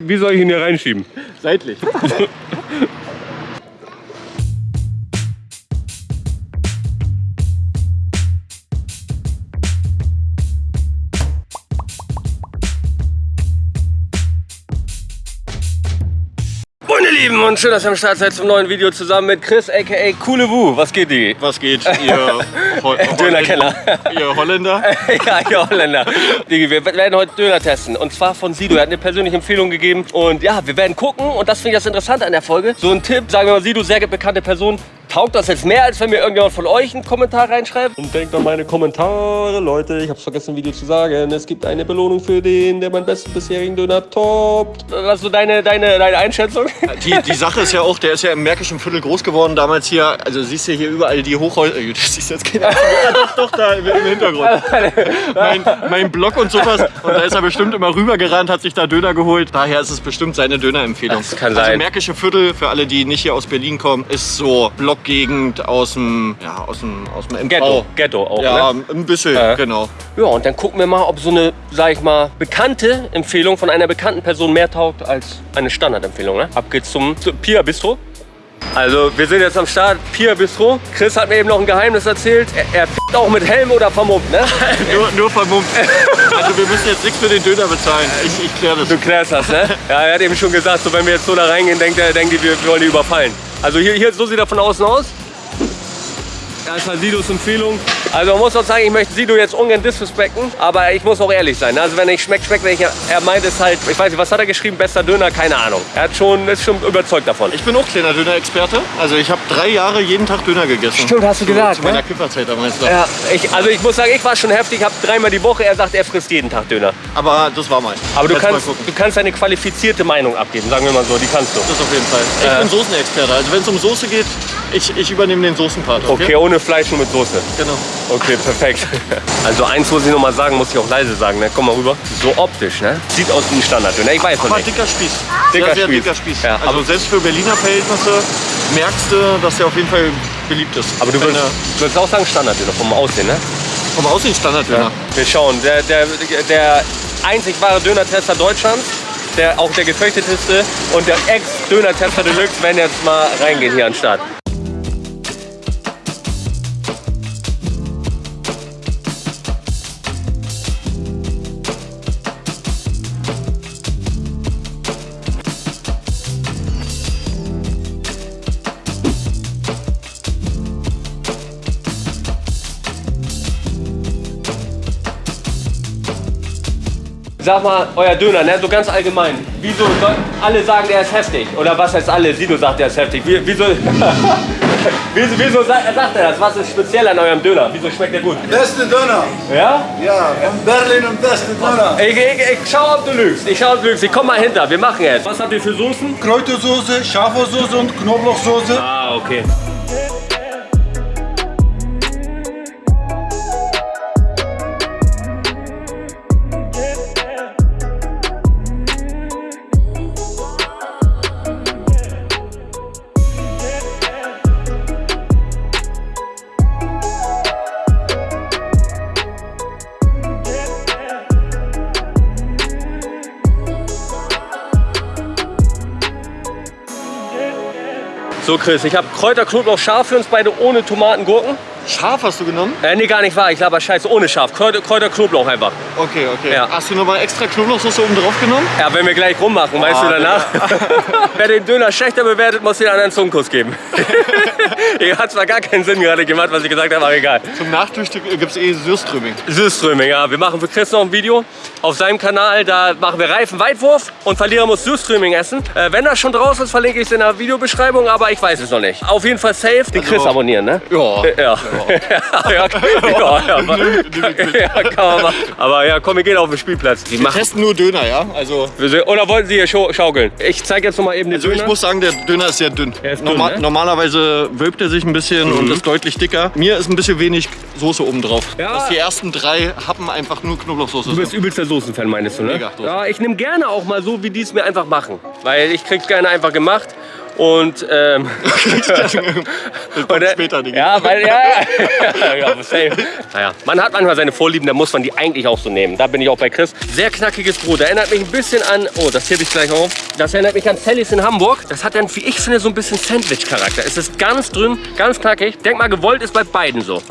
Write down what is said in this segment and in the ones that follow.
Wie soll ich ihn hier reinschieben? Seitlich. Lieben und schön, dass ihr am Start seid zum neuen Video zusammen mit Chris aka Coole Wu. Was geht die? Was geht, ihr Ho Dönerkenner. Ihr Holländer? ja, ihr Holländer. Digi, wir werden heute Döner testen. Und zwar von Sido. Er hat eine persönliche Empfehlung gegeben. Und ja, wir werden gucken. Und das finde ich das Interessante an der Folge. So ein Tipp, sagen wir mal, Sido, sehr bekannte Person. Taugt das jetzt mehr, als wenn mir irgendjemand von euch einen Kommentar reinschreibt? Und denkt an meine Kommentare, Leute. Ich habe vergessen, Video zu sagen. Es gibt eine Belohnung für den, der meinen besten bisherigen Döner toppt. Was ist so deine, deine, deine Einschätzung? Die, die Sache ist ja auch, der ist ja im Märkischen Viertel groß geworden. Damals hier, also siehst du hier überall die Hochhäuser. äh, Das siehst jetzt keiner. Ja, doch, doch, da im, im Hintergrund. Mein, mein Blog und sowas. Und da ist er bestimmt immer rübergerannt, hat sich da Döner geholt. Daher ist es bestimmt seine Dönerempfehlung. Das kann Also sein. Märkische Viertel, für alle, die nicht hier aus Berlin kommen, ist so Blockgegend aus dem, ja, aus dem, aus dem MV. Ghetto, Ghetto auch, Ja, ne? ein bisschen, Ja. genau. Ja, und dann gucken wir mal, ob so eine, sag ich mal, bekannte Empfehlung von einer bekannten Person mehr taugt als eine Standardempfehlung. Ne? Ab geht's zum, zum Pia Bistro. Also, wir sind jetzt am Start, Pia Bistro. Chris hat mir eben noch ein Geheimnis erzählt. Er, er f***t auch mit Helm oder vermummt, ne? Nur, nur vermummt. Also wir müssen jetzt nichts für den Döner bezahlen. Ich, ich kläre das. Du klärst das, ne? Ja, er hat eben schon gesagt, so wenn wir jetzt so da reingehen, denkt er, denkt die, wir, wir wollen die überfallen. Also hier, hier, so sieht er von außen aus. Das war Sidos Empfehlung. Also man muss auch sagen, ich möchte Sido jetzt ungern disrespekten, aber ich muss auch ehrlich sein. Also wenn ich schmeckt, schmeckt nicht. Er meint es halt, ich weiß nicht, was hat er geschrieben, bester Döner, keine Ahnung. Er hat schon, ist schon überzeugt davon. Ich bin auch kleiner Döner-Experte. Also ich habe drei Jahre jeden Tag Döner gegessen. Stimmt, hast du Zu- gesagt, Zu meiner ne? Kifferzeit damals. noch. Ja, ich, also ich muss sagen, ich war schon heftig, habe dreimal die Woche. Er sagt, er frisst jeden Tag Döner. Aber das war mal. Aber du Jetzt kannst, du kannst eine qualifizierte Meinung abgeben, sagen wir mal so, die kannst du. Das auf jeden Fall. Ich Äh. bin Soßenexperte. Also wenn es um Soße geht, ich, ich übernehme den Soßenpart. Okay, ohne Fleisch, nur mit Soße. Genau. Okay, perfekt. Also eins muss ich noch mal sagen, muss ich auch leise sagen, ne? Komm mal rüber. So optisch, ne? Sieht aus wie ein Standarddöner. Ich weiß noch Aber nicht. dicker Spieß. Dicker sehr, sehr Spieß. dicker Spieß. Ja, also aber- selbst für Berliner Verhältnisse merkst du, dass der auf jeden Fall beliebt ist. Aber du Wenn würdest, würdest auch sagen Standarddöner vom Aussehen, ne? vom Aussehen Standarddöner. Wir schauen. Der, der, der einzig wahre Döner-Tester Deutschlands, der, auch der gefürchteteste und der Ex-Döner-Tester Deluxe werden jetzt mal reingehen hier an den Start. Sag mal, euer Döner, ne? so ganz allgemein. Wieso alle sagen, der ist heftig? Oder was heißt alle? Sido sagt, der ist heftig. Wie, wieso, wieso, wieso sagt, sagt er das? Was ist speziell an eurem Döner? Wieso schmeckt der gut? Beste Döner. Ja? Ja, in Berlin und beste Döner. Ich, ich, ich schau, ob du lügst. Ich schau, ob du lügst. Ich komm mal hinter. Wir machen jetzt. Was habt ihr für Soßen? Kräutersoße, Schafsauce und Knoblauchsoße. Ah, okay. So, Chris, ich habe Kräuter, Knoblauch, scharf für uns beide ohne Tomaten, Gurken. Scharf hast du genommen? Äh, nee, gar nicht wahr. Ich laber scheiße ohne scharf. Kräuter, Kräuter Knoblauch einfach. Okay, okay. Ja. Hast du nochmal extra Knoblauchsoße oben drauf genommen? Ja, wenn wir gleich rummachen, weißt du Ah, danach. Wer den Döner schlechter bewertet, muss den anderen Zungenkuss geben. Hat zwar gar keinen Sinn gerade gemacht, was ich gesagt habe, aber egal. Zum Nachfrühstück gibt es eh Süßströming. Süßströming, ja. Wir machen für Chris noch ein Video auf seinem Kanal. Da machen wir Reifenweitwurf und Verlierer muss Süßströming essen. Äh, wenn das schon draußen ist, verlinke ich es in der Videobeschreibung, aber ich weiß es noch nicht. Auf jeden Fall safe den Chris Also- abonnieren, ne? Ja. Ja. Ja, ja, ja, ja, ja, kann man machen. Aber ja, komm, wir gehen auf den Spielplatz. Die Wir machen, testen nur Döner, ja? Also, oder wollten Sie hier schau- schaukeln? Ich zeige jetzt noch mal eben den also ich Döner. muss sagen, der Döner ist sehr dünn. Ist dünn, Norma ne? Mhm. Normalerweise wölbt er sich ein bisschen und ist deutlich dicker. Mir ist ein bisschen wenig Soße oben drauf. Ja. Dass die ersten drei Happen einfach nur Knoblauchsoße Du bist sind. übelster Soßenfan, meinst du, ne? Mega. Ja, ich nehme gerne auch mal so, wie die es mir einfach machen. Weil ich krieg's gerne einfach gemacht. Und, ähm, Das kommt äh, später, Digga. Ja, weil, ja, ja, ja, safe. Naja, man hat manchmal seine Vorlieben, da muss man die eigentlich auch so nehmen. Da bin ich auch bei Chris. Sehr knackiges Brot. Erinnert mich ein bisschen an, oh, das hebe ich gleich auf. Das erinnert mich an Sallys in Hamburg. Das hat dann, wie ich finde, so ein bisschen Sandwich-Charakter. Es ist ganz dünn, ganz knackig. Denk mal, gewollt ist bei beiden so.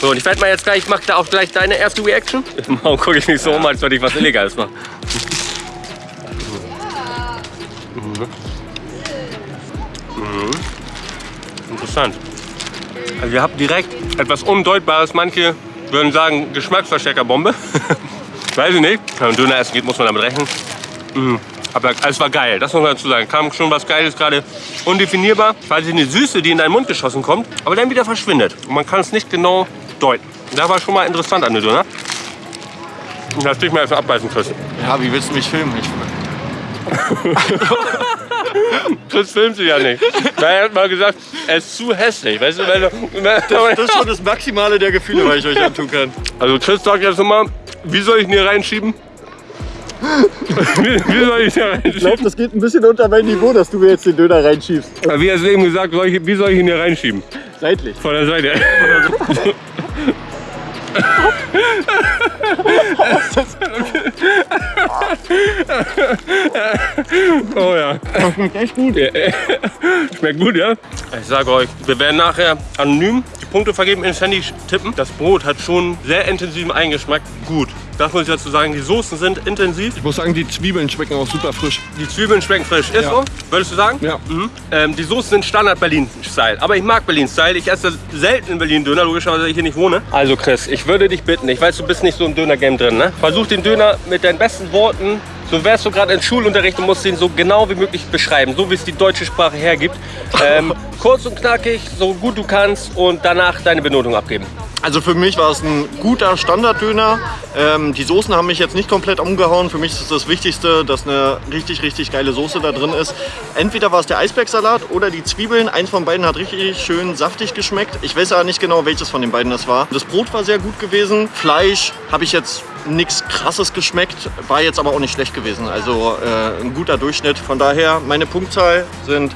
So, und ich werde mal jetzt gleich, ich mache da auch gleich deine erste Reaction. Warum gucke ich mich so um, als würde ich was Illegales machen? Interessant. Also ihr habt direkt etwas Undeutbares. Manche würden sagen Geschmacksverstärkerbombe. Weiß ich nicht. Wenn man Döner essen geht, muss man damit rechnen. Mm. Aber es war geil, das muss man dazu sagen. Kam schon was Geiles gerade. Undefinierbar. Quasi eine Süße, die in deinen Mund geschossen kommt, aber dann wieder verschwindet. Und man kann es nicht genau deuten. Das war schon mal interessant an der Döner. Das dich mal erst abbeißen, Chris. Ja, wie willst du mich filmen? Ich, Chris filmt sie ja nicht. Er hat mal gesagt, er ist zu hässlich. Weißt du, wenn du, das ist schon das Maximale der Gefühle, was ich euch antun kann. Also Chris sagt jetzt nochmal, wie soll ich ihn hier reinschieben? wie, wie soll ich ihn hier Ich reinschieben? glaube, das geht ein bisschen unter mein Niveau, dass du mir jetzt den Döner reinschiebst. Wie er es eben gesagt, soll ich, wie soll ich ihn hier reinschieben? Seitlich. Von der Seite. oh ja. Schmeckt echt gut. Schmeckt gut, ja? Ich sage euch, wir werden nachher anonym die Punkte vergeben, ins Handy tippen. Das Brot hat schon sehr intensiven Eingeschmack. Gut. Das muss ich dazu sagen, die Soßen sind intensiv. Ich muss sagen, die Zwiebeln schmecken auch super frisch. Die Zwiebeln schmecken frisch. Ist Ja. so? Würdest du sagen? Ja. Mhm. Ähm, die Soßen sind Standard Berlin-Style. Aber ich mag Berlin-Style. Ich esse selten in Berlin Döner, logischerweise, weil ich hier nicht wohne. Also Chris, ich würde dich bitten, ich weiß, du bist nicht so im Döner-Game drin, ne? Versuch den Döner mit deinen besten Worten, so wärst du gerade in Schulunterricht und musst ihn so genau wie möglich beschreiben, so wie es die deutsche Sprache hergibt. Ähm, kurz und knackig, so gut du kannst und danach deine Benotung abgeben. Also für mich war es ein guter Standarddöner. Ähm, die Soßen haben mich jetzt nicht komplett umgehauen. Für mich ist das Wichtigste, dass eine richtig, richtig geile Soße da drin ist. Entweder war es der Eisbergsalat oder die Zwiebeln. Eins von beiden hat richtig schön saftig geschmeckt. Ich weiß aber nicht genau, welches von den beiden das war. Das Brot war sehr gut gewesen. Fleisch habe ich jetzt nichts krasses geschmeckt, war jetzt aber auch nicht schlecht gewesen. Also äh, ein guter Durchschnitt. Von daher, meine Punktzahl sind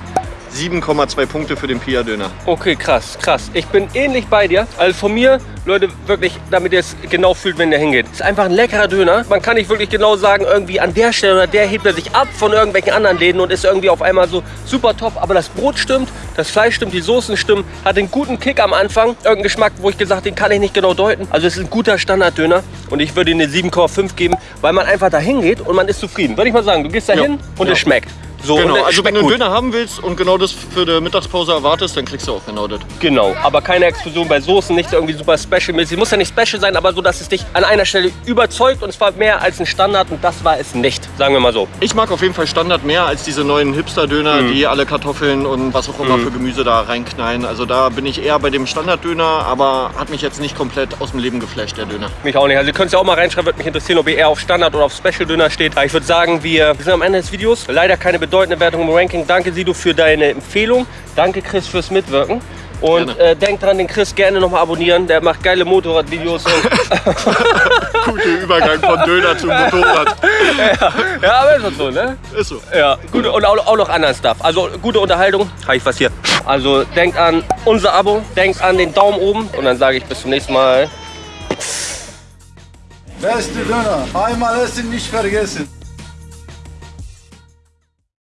7,2 Punkte für den Pia-Döner. Okay, krass, krass. Ich bin ähnlich bei dir. Also von mir, Leute, wirklich, damit ihr es genau fühlt, wenn der hingeht. Ist einfach ein leckerer Döner. Man kann nicht wirklich genau sagen, irgendwie an der Stelle oder der hebt er sich ab von irgendwelchen anderen Läden und ist irgendwie auf einmal so super top. Aber das Brot stimmt, das Fleisch stimmt, die Soßen stimmen, hat einen guten Kick am Anfang. Irgendeinen Geschmack, wo ich gesagt, den kann ich nicht genau deuten. Also es ist ein guter Standarddöner und ich würde ihm eine 7,5 geben, weil man einfach da hingeht und man ist zufrieden. Würde ich mal sagen, du gehst da Ja. hin und Ja. es schmeckt. So, Genau, also wenn du einen gut. Döner haben willst und genau das für die Mittagspause erwartest, dann kriegst du auch genau das. Genau, aber keine Explosion bei Soßen, nicht irgendwie super special-mäßig. Muss ja nicht special sein, aber so, dass es dich an einer Stelle überzeugt und zwar mehr als ein Standard und das war es nicht, sagen wir mal so. Ich mag auf jeden Fall Standard mehr als diese neuen Hipster-Döner, die alle Kartoffeln und was auch immer für Gemüse da reinknallen. Also da bin ich eher bei dem Standarddöner, aber hat mich jetzt nicht komplett aus dem Leben geflasht, der Döner. Mich auch nicht. Also ihr könnt es ja auch mal reinschreiben, würde mich interessieren, ob ihr eher auf Standard oder auf Special-Döner steht. Aber ich würde sagen, wir, wir sind am Ende des Videos. Leider keine bedeutende Wertung im Ranking. Danke Sido für deine Empfehlung. Danke Chris fürs Mitwirken. Und äh, denkt dran, den Chris gerne nochmal abonnieren. Der macht geile Motorradvideos. Und Guter Übergang von Döner zum Motorrad. ja, aber ist doch so, ne? Ist so. Ja, gute, und auch, auch noch anderen Stuff. Also gute Unterhaltung. Habe ich was hier. Also denkt an unser Abo, denkt an den Daumen oben und dann sage ich bis zum nächsten Mal. Beste Döner. Einmal essen, nicht vergessen.